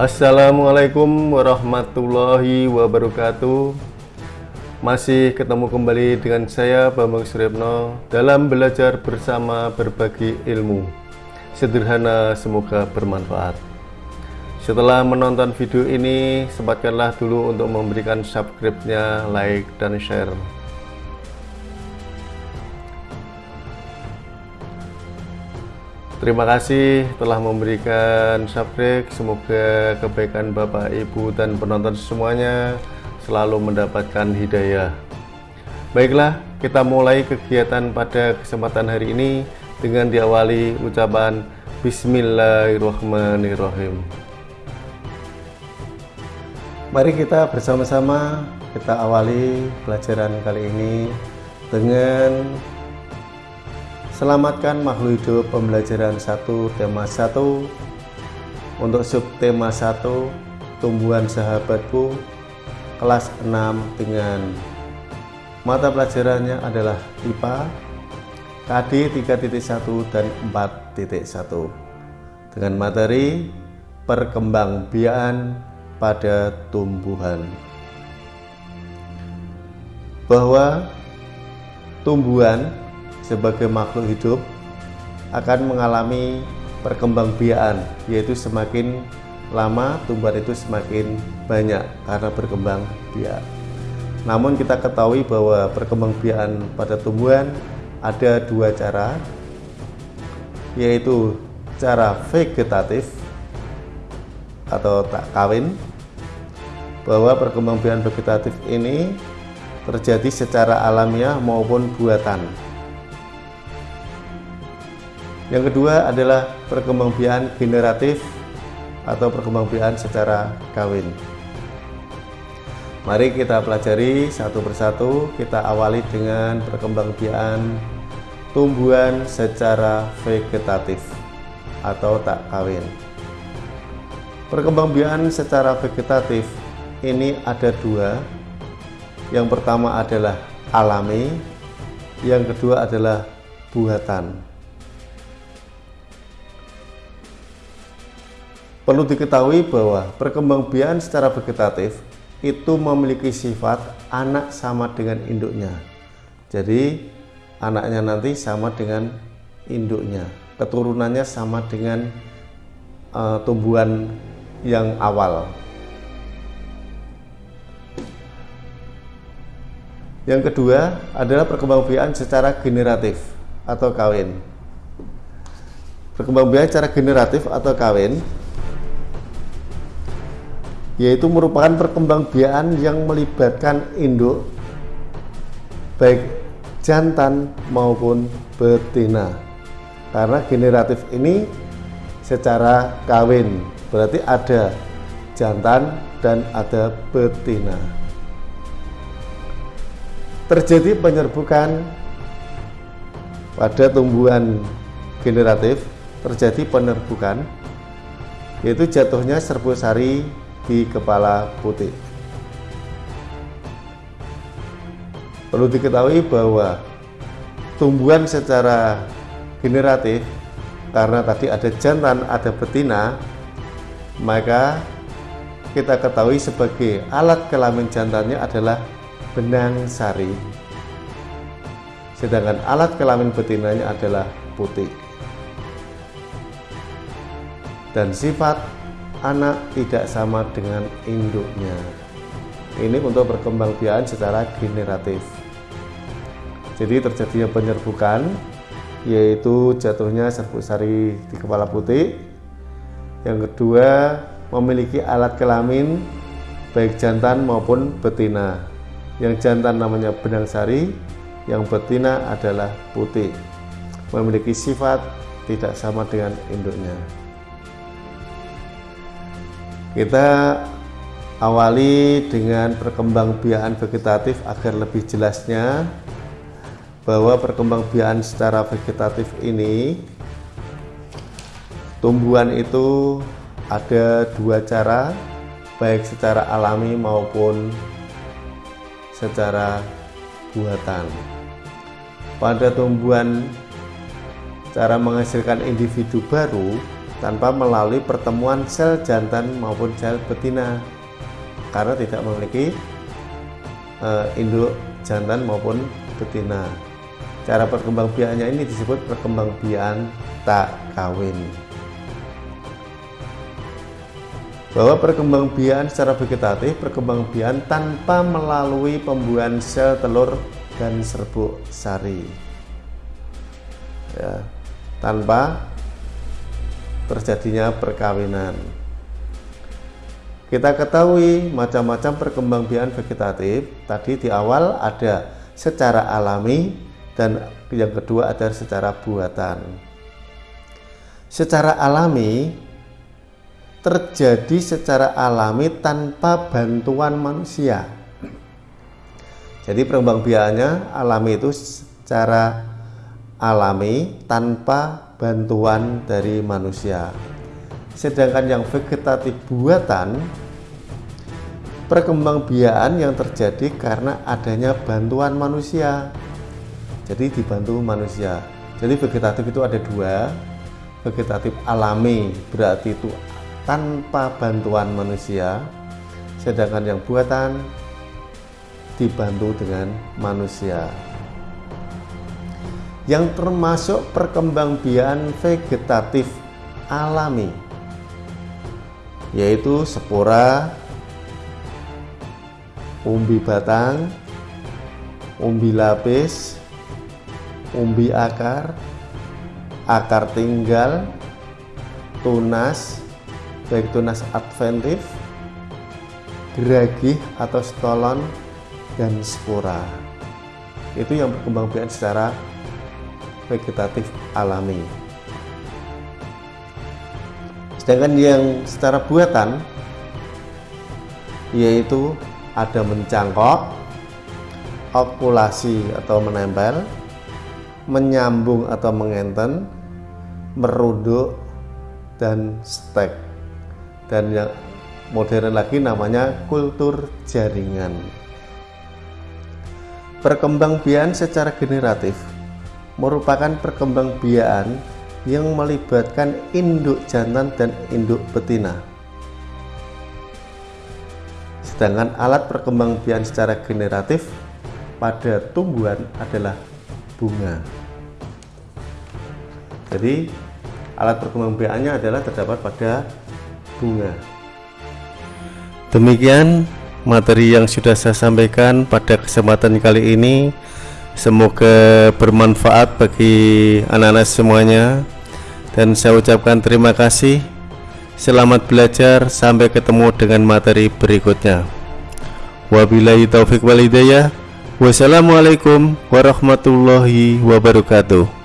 Assalamualaikum warahmatullahi wabarakatuh. Masih ketemu kembali dengan saya Bambang Suryapno Dalam belajar bersama berbagi ilmu. Sederhana semoga bermanfaat. Setelah menonton video ini Sempatkanlah dulu untuk memberikan subscribe-nya, like, dan share Terima kasih telah memberikan subscribe. Semoga kebaikan Bapak, Ibu, dan penonton semuanya selalu mendapatkan hidayah. Baiklah, kita mulai kegiatan pada kesempatan hari ini dengan diawali ucapan Bismillahirrahmanirrahim. Mari kita bersama-sama kita awali pelajaran kali ini dengan Selamatkan makhluk hidup pembelajaran 1 tema 1 Untuk subtema 1 Tumbuhan sahabatku kelas 6 dengan mata pelajarannya adalah IPA KD 3.1 dan 4.1 dengan materi perkembangbiakan pada tumbuhan. Bahwa tumbuhan sebagai makhluk hidup akan mengalami perkembangbiakan yaitu semakin lama tumbuhan itu semakin banyak karena berkembang biak. Namun kita ketahui bahwa perkembangbiakan pada tumbuhan ada dua cara yaitu cara vegetatif atau tak kawin bahwa perkembangbiakan vegetatif ini terjadi secara alamiah maupun buatan yang kedua adalah perkembangbiakan generatif atau perkembangbiakan secara kawin. Mari kita pelajari satu persatu. Kita awali dengan perkembangbiakan tumbuhan secara vegetatif atau tak kawin. Perkembangbiakan secara vegetatif ini ada dua. Yang pertama adalah alami, yang kedua adalah buatan. Perlu diketahui bahwa perkembangbiakan secara vegetatif itu memiliki sifat anak sama dengan induknya. Jadi anaknya nanti sama dengan induknya, keturunannya sama dengan uh, tumbuhan yang awal. Yang kedua adalah perkembangbiakan secara generatif atau kawin. Perkembangbiakan secara generatif atau kawin yaitu merupakan perkembangbiakan yang melibatkan induk baik jantan maupun betina. Karena generatif ini secara kawin berarti ada jantan dan ada betina. Terjadi penyerbukan pada tumbuhan generatif terjadi penyerbukan yaitu jatuhnya serbu sari di kepala putih. Perlu diketahui bahwa tumbuhan secara generatif karena tadi ada jantan, ada betina, maka kita ketahui sebagai alat kelamin jantannya adalah benang sari. Sedangkan alat kelamin betinanya adalah putih. Dan sifat anak tidak sama dengan induknya. Ini untuk perkembangbiakan secara generatif. Jadi terjadinya penyerbukan yaitu jatuhnya serbuk sari di kepala putih. Yang kedua, memiliki alat kelamin baik jantan maupun betina. Yang jantan namanya benang sari, yang betina adalah putih. Memiliki sifat tidak sama dengan induknya. Kita awali dengan perkembangbiakan vegetatif agar lebih jelasnya bahwa perkembangbiakan secara vegetatif ini tumbuhan itu ada dua cara baik secara alami maupun secara buatan. Pada tumbuhan cara menghasilkan individu baru tanpa melalui pertemuan sel jantan maupun sel betina karena tidak memiliki uh, induk jantan maupun betina. Cara perkembangbiakannya ini disebut perkembangbiakan tak kawin. Bahwa perkembangbiakan secara vegetatif, perkembangbiakan tanpa melalui pembuahan sel telur dan serbuk sari. Ya, tanpa terjadinya perkawinan. Kita ketahui macam-macam perkembangbiakan vegetatif. Tadi di awal ada secara alami dan yang kedua ada secara buatan. Secara alami terjadi secara alami tanpa bantuan manusia. Jadi perkembangbiakannya alami itu secara alami tanpa bantuan dari manusia. Sedangkan yang vegetatif buatan perkembangbiakan yang terjadi karena adanya bantuan manusia. Jadi dibantu manusia. Jadi vegetatif itu ada dua. Vegetatif alami berarti itu tanpa bantuan manusia. Sedangkan yang buatan dibantu dengan manusia yang termasuk perkembangbiakan vegetatif alami yaitu spora, umbi batang, umbi lapis, umbi akar, akar tinggal, tunas, baik tunas adventif, geragih atau stolon, dan spora. Itu yang berkembang secara vegetatif alami. Sedangkan yang secara buatan yaitu ada mencangkok, okulasi atau menempel, menyambung atau mengenten, merunduk, dan stek. Dan yang modern lagi namanya kultur jaringan. Perkembangbiakan secara generatif merupakan perkembangbiakan yang melibatkan induk jantan dan induk betina. Sedangkan alat perkembangbiakan secara generatif pada tumbuhan adalah bunga. Jadi alat perkembangbiakannya adalah terdapat pada bunga. Demikian materi yang sudah saya sampaikan pada kesempatan kali ini. Semoga bermanfaat bagi anak-anak semuanya dan saya ucapkan terima kasih. Selamat belajar, sampai ketemu dengan materi berikutnya. Wabillahi taufik walidayah. Wassalamualaikum warahmatullahi wabarakatuh.